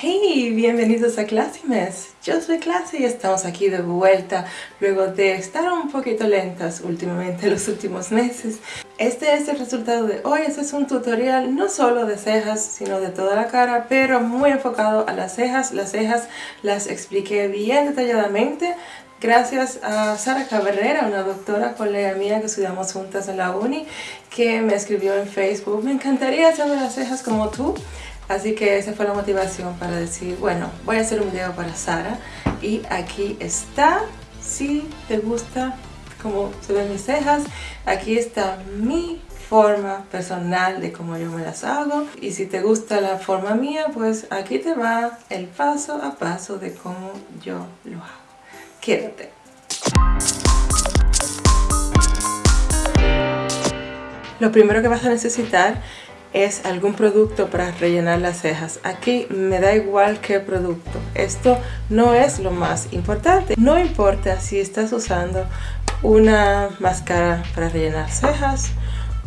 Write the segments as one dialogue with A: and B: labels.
A: Hey, bienvenidos a Clásimes. Yo soy Clase y estamos aquí de vuelta luego de estar un poquito lentas últimamente los últimos meses. Este es el resultado de hoy. Este es un tutorial no solo de cejas, sino de toda la cara, pero muy enfocado a las cejas. Las cejas las expliqué bien detalladamente gracias a Sara Cabrera, una doctora colega mía que estudiamos juntas en la uni, que me escribió en Facebook, me encantaría hacerme las cejas como tú. Así que esa fue la motivación para decir, bueno, voy a hacer un video para Sara y aquí está, si te gusta cómo se ven mis cejas, aquí está mi forma personal de cómo yo me las hago y si te gusta la forma mía, pues aquí te va el paso a paso de cómo yo lo hago. Quédate. Lo primero que vas a necesitar es algún producto para rellenar las cejas. Aquí me da igual qué producto. Esto no es lo más importante. No importa si estás usando una máscara para rellenar cejas,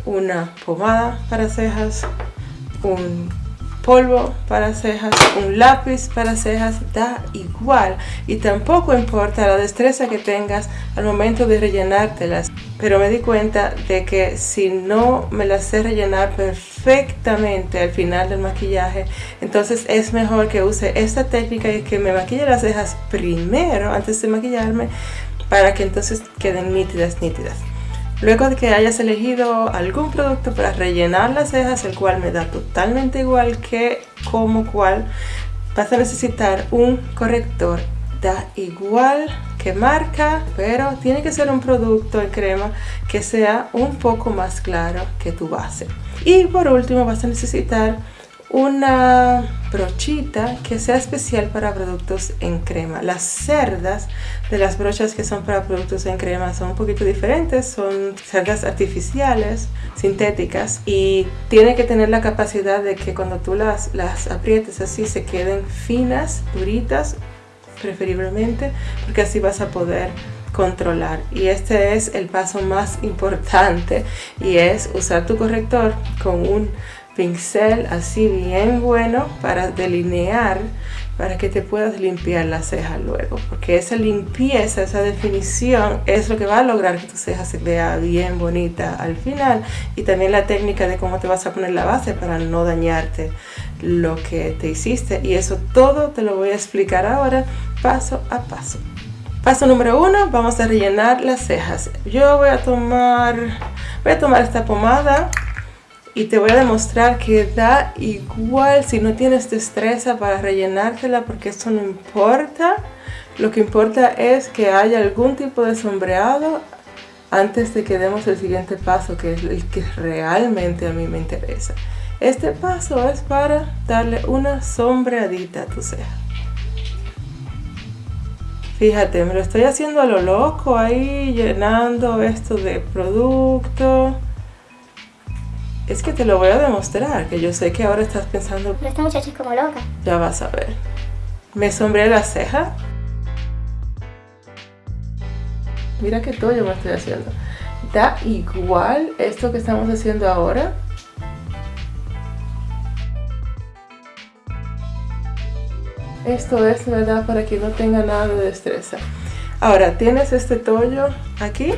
A: una pomada para cejas, un polvo para cejas, un lápiz para cejas, da igual. Y tampoco importa la destreza que tengas al momento de rellenártelas. Pero me di cuenta de que si no me las sé rellenar perfectamente al final del maquillaje, entonces es mejor que use esta técnica y que me maquille las cejas primero antes de maquillarme para que entonces queden nítidas, nítidas. Luego de que hayas elegido algún producto para rellenar las cejas, el cual me da totalmente igual que como cual, vas a necesitar un corrector. Da igual que marca, pero tiene que ser un producto en crema que sea un poco más claro que tu base. Y por último vas a necesitar una brochita que sea especial para productos en crema. Las cerdas de las brochas que son para productos en crema son un poquito diferentes, son cerdas artificiales, sintéticas y tiene que tener la capacidad de que cuando tú las, las aprietes así se queden finas, duritas preferiblemente, porque así vas a poder controlar y este es el paso más importante y es usar tu corrector con un pincel así bien bueno para delinear para que te puedas limpiar la ceja luego porque esa limpieza, esa definición es lo que va a lograr que tu ceja se vea bien bonita al final y también la técnica de cómo te vas a poner la base para no dañarte lo que te hiciste y eso todo te lo voy a explicar ahora paso a paso. Paso número uno vamos a rellenar las cejas. Yo voy a tomar voy a tomar esta pomada y te voy a demostrar que da igual si no tienes destreza para rellenártela porque eso no importa. Lo que importa es que haya algún tipo de sombreado antes de que demos el siguiente paso que es el que realmente a mí me interesa. Este paso es para darle una sombreadita a tu ceja fíjate me lo estoy haciendo a lo loco ahí llenando esto de producto es que te lo voy a demostrar, que yo sé que ahora estás pensando...
B: Pero esta muchacha es como loca.
A: Ya vas a ver. Me sombré la ceja. Mira qué todo yo me estoy haciendo. Da igual esto que estamos haciendo ahora. Esto es, ¿verdad? Para que no tenga nada de destreza. Ahora, tienes este tollo aquí.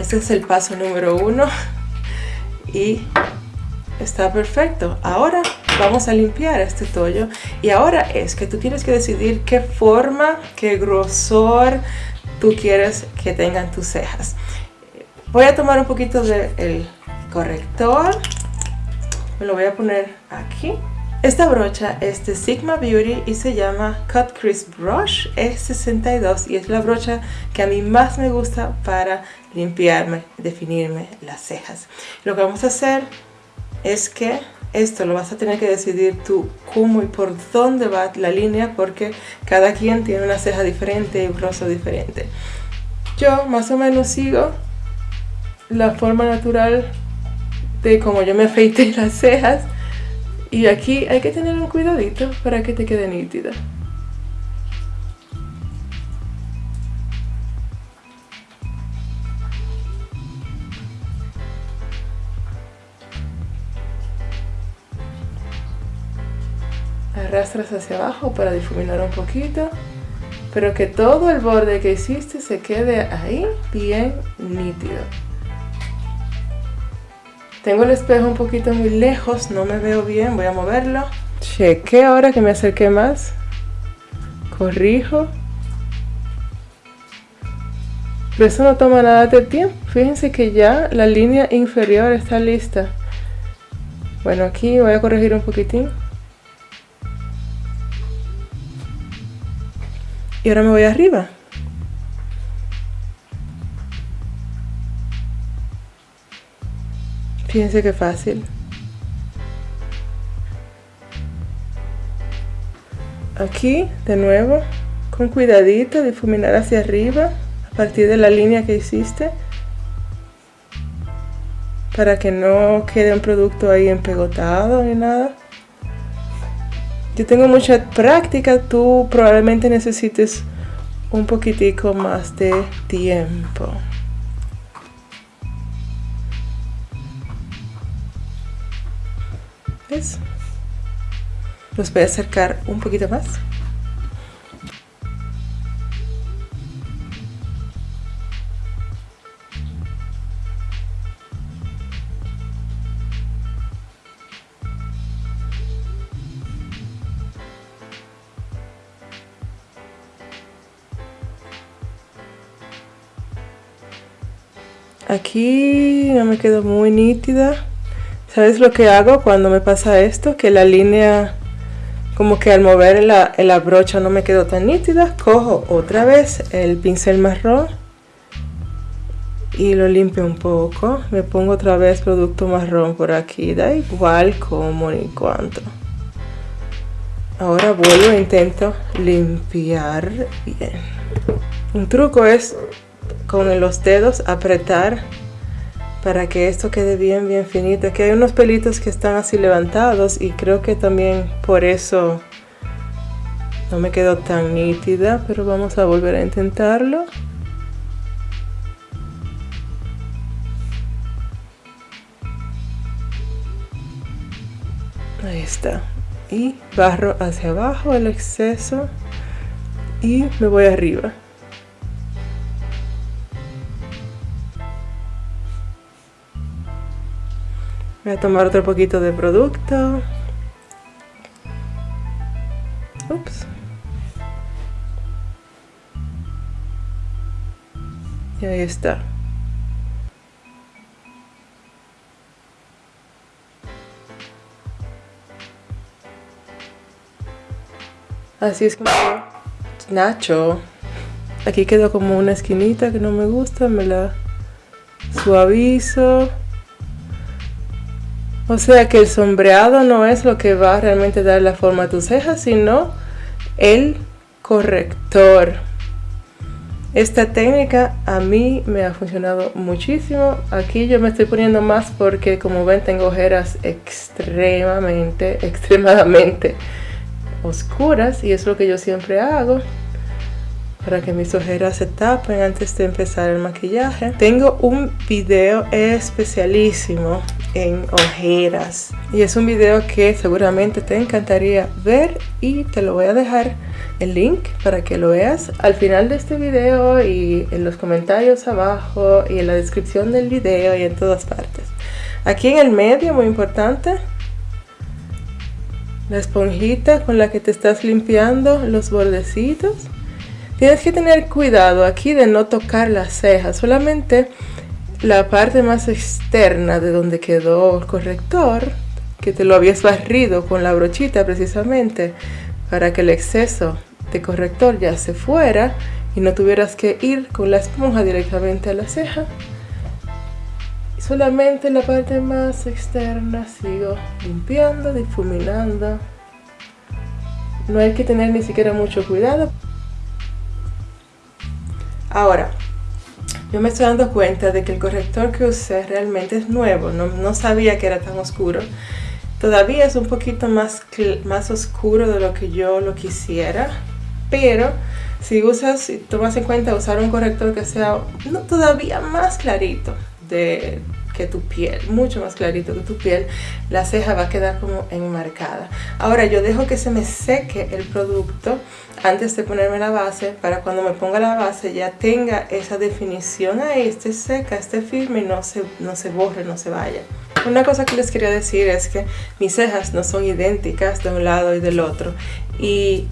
A: Este es el paso número uno y está perfecto. Ahora vamos a limpiar este tollo y ahora es que tú tienes que decidir qué forma, qué grosor tú quieres que tengan tus cejas. Voy a tomar un poquito del corrector, me lo voy a poner aquí. Esta brocha es de Sigma Beauty y se llama Cut Crease Brush E62 y es la brocha que a mí más me gusta para limpiarme, definirme las cejas. Lo que vamos a hacer es que esto lo vas a tener que decidir tú cómo y por dónde va la línea porque cada quien tiene una ceja diferente y un rostro diferente. Yo más o menos sigo la forma natural de cómo yo me afeité las cejas y aquí hay que tener un cuidadito para que te quede nítida. Arrastras hacia abajo para difuminar un poquito pero que todo el borde que hiciste se quede ahí bien nítido. Tengo el espejo un poquito muy lejos no me veo bien voy a moverlo. Cheque ahora que me acerqué más. Corrijo. Pero eso no toma nada de tiempo. Fíjense que ya la línea inferior está lista. Bueno aquí voy a corregir un poquitín y ahora me voy arriba. Fíjense qué fácil. Aquí de nuevo con cuidadito difuminar hacia arriba a partir de la línea que hiciste para que no quede un producto ahí empegotado ni nada yo tengo mucha práctica, tú probablemente necesites un poquitico más de tiempo. ¿Ves? Los voy a acercar un poquito más. Aquí no me quedó muy nítida. ¿Sabes lo que hago cuando me pasa esto? Que la línea, como que al mover la, brocha no me quedó tan nítida. Cojo otra vez el pincel marrón y lo limpio un poco. Me pongo otra vez producto marrón por aquí. Da igual como ni cuánto. Ahora vuelvo e intento limpiar bien. Un truco es con los dedos apretar para que esto quede bien bien finito. Aquí hay unos pelitos que están así levantados y creo que también por eso no me quedó tan nítida pero vamos a volver a intentarlo. Ahí está. Y barro hacia abajo el exceso y me voy arriba Voy a tomar otro poquito de producto. Ups. Y ahí está. Así es como Nacho. Aquí quedó como una esquinita que no me gusta, me la suavizo. O sea que el sombreado no es lo que va a realmente dar la forma a tus cejas, sino el corrector. Esta técnica a mí me ha funcionado muchísimo. Aquí yo me estoy poniendo más porque como ven tengo ojeras extremadamente, extremadamente oscuras y es lo que yo siempre hago para que mis ojeras se tapen antes de empezar el maquillaje. Tengo un video especialísimo en ojeras. Y es un video que seguramente te encantaría ver y te lo voy a dejar el link para que lo veas al final de este video y en los comentarios abajo y en la descripción del video y en todas partes. Aquí en el medio muy importante la esponjita con la que te estás limpiando los bordecitos. Tienes que tener cuidado aquí de no tocar las cejas solamente la parte más externa de donde quedó el corrector, que te lo habías barrido con la brochita precisamente para que el exceso de corrector ya se fuera y no tuvieras que ir con la esponja directamente a la ceja. Solamente la parte más externa sigo limpiando, difuminando. No hay que tener ni siquiera mucho cuidado. Ahora, yo me estoy dando cuenta de que el corrector que usé realmente es nuevo, no, sabía que era tan oscuro. Todavía es un poquito más, más oscuro de lo que yo lo quisiera, pero si usas, si tomas en cuenta usar un corrector que sea todavía más clarito de, tu piel, mucho más clarito que tu piel, la ceja va a quedar como enmarcada. Ahora yo dejo que se me seque el producto antes de ponerme la base para cuando me ponga la base ya tenga esa definición ahí, esté seca, esté firme y no se, no se borre, no se vaya. Una cosa que les quería decir es que mis cejas no son idénticas de un lado y del otro y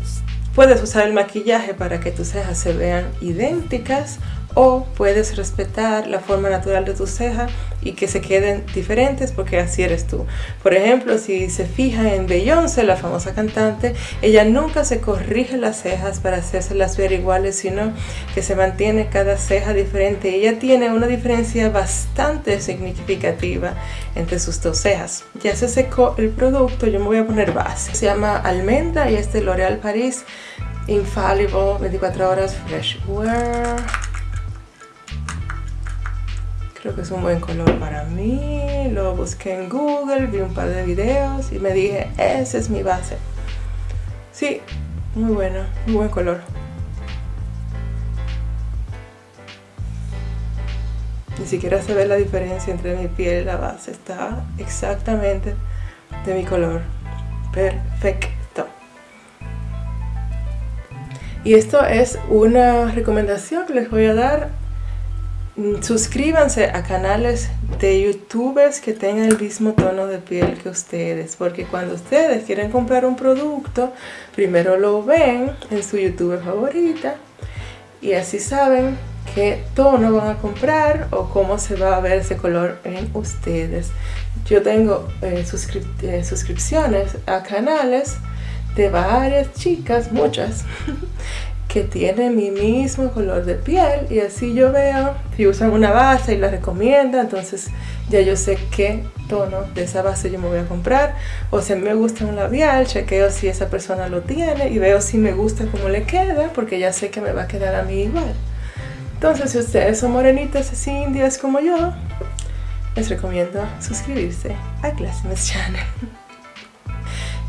A: puedes usar el maquillaje para que tus cejas se vean idénticas o puedes respetar la forma natural de tu ceja y que se queden diferentes porque así eres tú. Por ejemplo, si se fija en Beyoncé, la famosa cantante, ella nunca se corrige las cejas para hacérselas ver iguales, sino que se mantiene cada ceja diferente. Ella tiene una diferencia bastante significativa entre sus dos cejas. Ya se secó el producto, yo me voy a poner base. Se llama Almendra y es de L'Oréal Paris Infallible 24 horas Fresh Wear. Creo que es un buen color para mí. Lo busqué en Google, vi un par de videos y me dije, esa es mi base. Sí, muy bueno, muy buen color. Ni siquiera se ve la diferencia entre mi piel y la base. Está exactamente de mi color. Perfecto. Y esto es una recomendación que les voy a dar suscríbanse a canales de youtubers que tengan el mismo tono de piel que ustedes porque cuando ustedes quieren comprar un producto primero lo ven en su youtuber favorita y así saben qué tono van a comprar o cómo se va a ver ese color en ustedes. Yo tengo eh, eh, suscripciones a canales de varias chicas, muchas que tiene mi mismo color de piel y así yo veo si usan una base y la recomienda entonces ya yo sé qué tono de esa base yo me voy a comprar. O si me gusta un labial chequeo si esa persona lo tiene y veo si me gusta cómo le queda porque ya sé que me va a quedar a mí igual. Entonces si ustedes son morenitas así indias como yo les recomiendo suscribirse a Classimes Channel.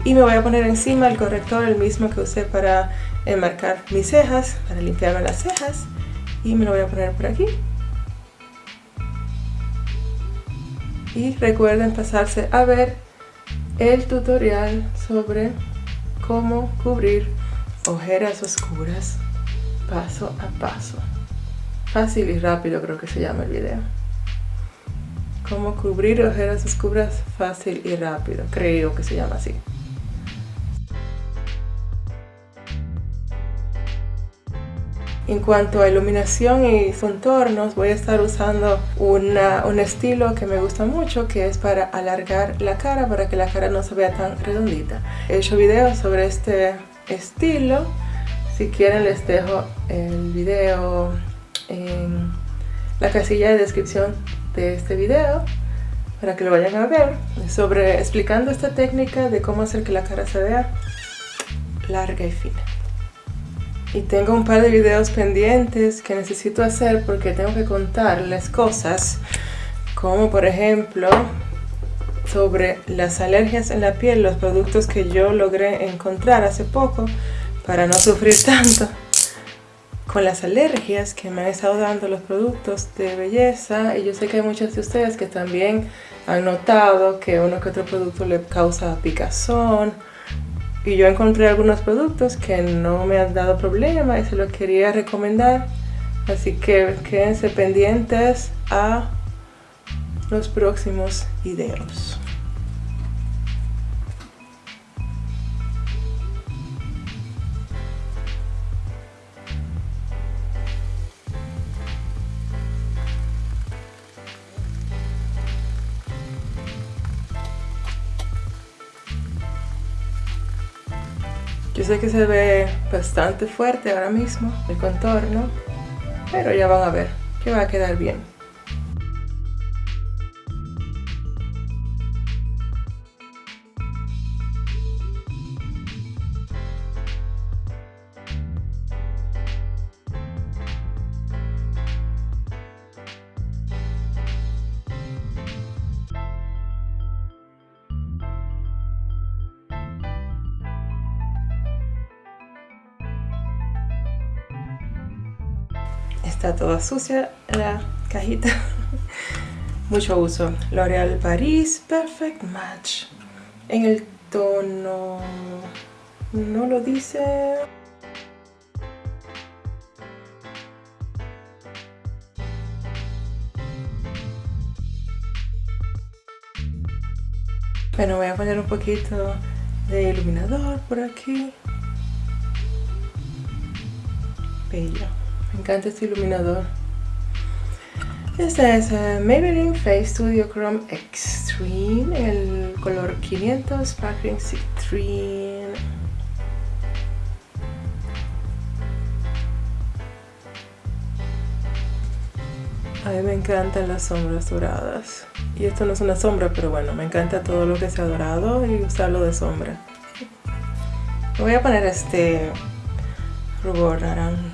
A: Y me voy a poner encima el corrector el mismo que usé para enmarcar mis cejas, para limpiarme las cejas. Y me lo voy a poner por aquí. Y recuerden pasarse a ver el tutorial sobre cómo cubrir ojeras oscuras paso a paso. Fácil y rápido creo que se llama el video. Cómo cubrir ojeras oscuras fácil y rápido. Creo que se llama así. En cuanto a iluminación y contornos, voy a estar usando un estilo que me gusta mucho, que es para alargar la cara, para que la cara no se vea tan redondita. He hecho videos sobre este estilo. Si quieren les dejo el video en la casilla de descripción de este video para que lo vayan a ver sobre explicando esta técnica de cómo hacer que la cara se vea larga y fina y tengo un par de videos pendientes que necesito hacer porque tengo que contarles cosas como por ejemplo sobre las alergias en la piel, los productos que yo logré encontrar hace poco para no sufrir tanto. Con las alergias que me han estado dando los productos de belleza y yo sé que hay muchos de ustedes que también han notado que uno que otro producto le causa picazón y yo encontré algunos productos que no me han dado problema y se los quería recomendar. Así que quédense pendientes a los próximos videos sé que se ve bastante fuerte ahora mismo el contorno, pero ya van a ver que va a quedar bien. Está toda sucia la cajita mucho uso. L'Oreal Paris Perfect Match. En el tono... No lo dice... Bueno, voy a poner un poquito de iluminador por aquí. Bello. Me encanta este iluminador. Este es uh, Maybelline Face Studio Chrome Extreme, el color 500 Sparkling Citrine. A mí me encantan las sombras doradas. Y esto no es una sombra, pero bueno, me encanta todo lo que sea dorado y usarlo de sombra. voy a poner este rubor naranja.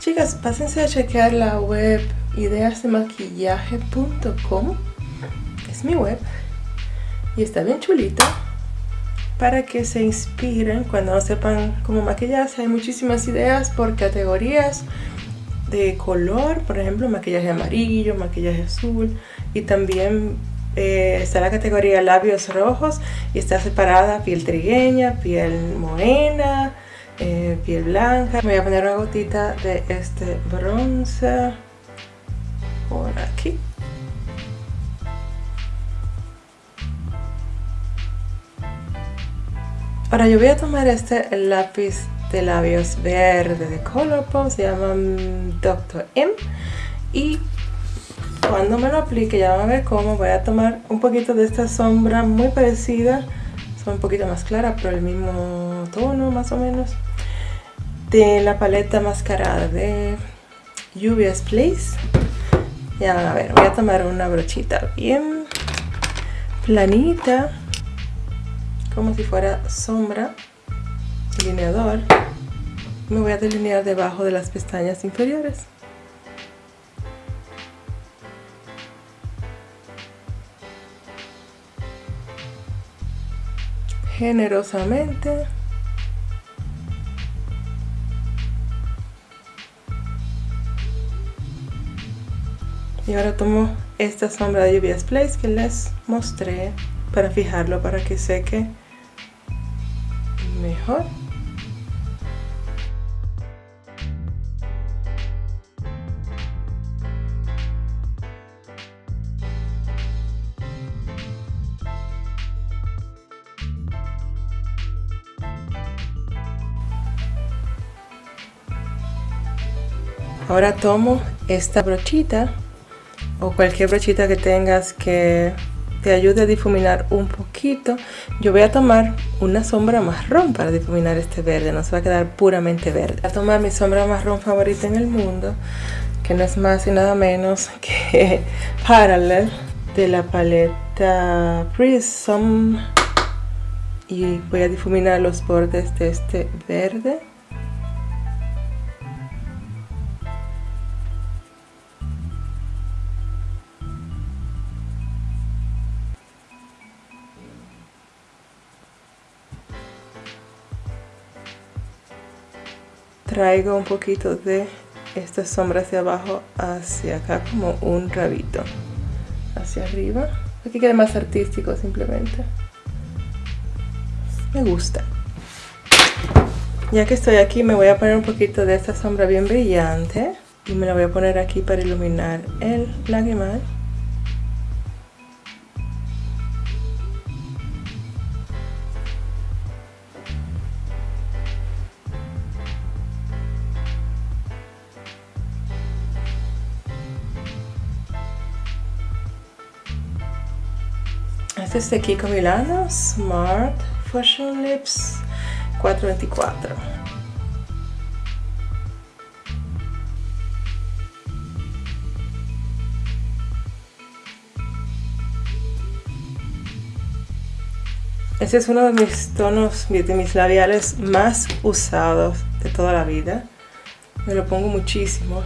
A: Chicas, pásense a chequear la web ideasdemaquillaje.com. Es mi web. Y está bien chulita para que se inspiren cuando no sepan cómo maquillarse. Hay muchísimas ideas por categorías de color, por ejemplo, maquillaje amarillo, maquillaje azul y también eh, está la categoría labios rojos y está separada piel trigueña, piel morena, eh, piel blanca. Me voy a poner una gotita de este bronce por aquí. Ahora yo voy a tomar este lápiz de labios verde de Colourpop, se llama Dr. M y cuando me lo aplique ya van a ver cómo voy a tomar un poquito de esta sombra muy parecida son un poquito más clara pero el mismo tono más o menos de la paleta mascarada de Lluvias Place ya a ver, voy a tomar una brochita bien planita como si fuera sombra delineador. Me voy a delinear debajo de las pestañas inferiores. Generosamente y ahora tomo esta sombra de Lluvias Place que les mostré para fijarlo para que seque mejor. Ahora tomo esta brochita o cualquier brochita que tengas que te ayude a difuminar un poquito. Yo voy a tomar una sombra marrón para difuminar este verde, no se va a quedar puramente verde. Voy a tomar mi sombra marrón favorita en el mundo, que no es más y nada menos que Parallel de la paleta Prism. Y voy a difuminar los bordes de este verde. Traigo un poquito de esta sombra hacia abajo hacia acá como un rabito. Hacia arriba. Aquí queda más artístico simplemente. Me gusta. Ya que estoy aquí me voy a poner un poquito de esta sombra bien brillante. Y me la voy a poner aquí para iluminar el lagrimal Este es de Kiko Milano, Smart Fashion Lips 424. Este es uno de mis tonos, de mis labiales más usados de toda la vida. Me lo pongo muchísimo.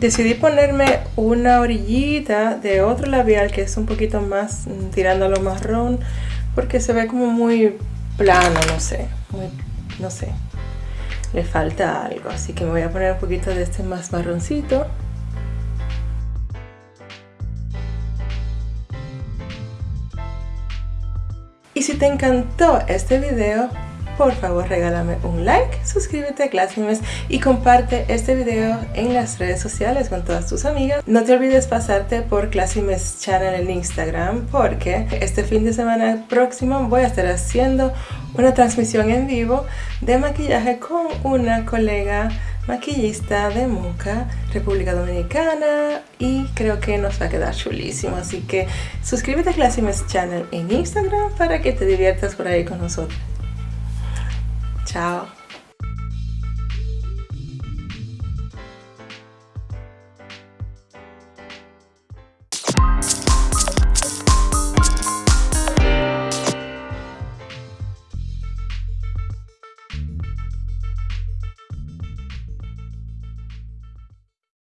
A: Decidí ponerme una orillita de otro labial que es un poquito más mm, tirando a lo marrón porque se ve como muy plano, no sé, no sé, le falta algo. Así que me voy a poner un poquito de este más marroncito. Y si te encantó este video, por favor regálame un like, suscríbete a Classmates y comparte este video en las redes sociales con todas tus amigas. No te olvides pasarte por Classmates Channel en Instagram porque este fin de semana próximo voy a estar haciendo una transmisión en vivo de maquillaje con una colega maquillista de Moca, República Dominicana y creo que nos va a quedar chulísimo así que suscríbete a Classmates Channel en Instagram para que te diviertas por ahí con nosotros. Tchau.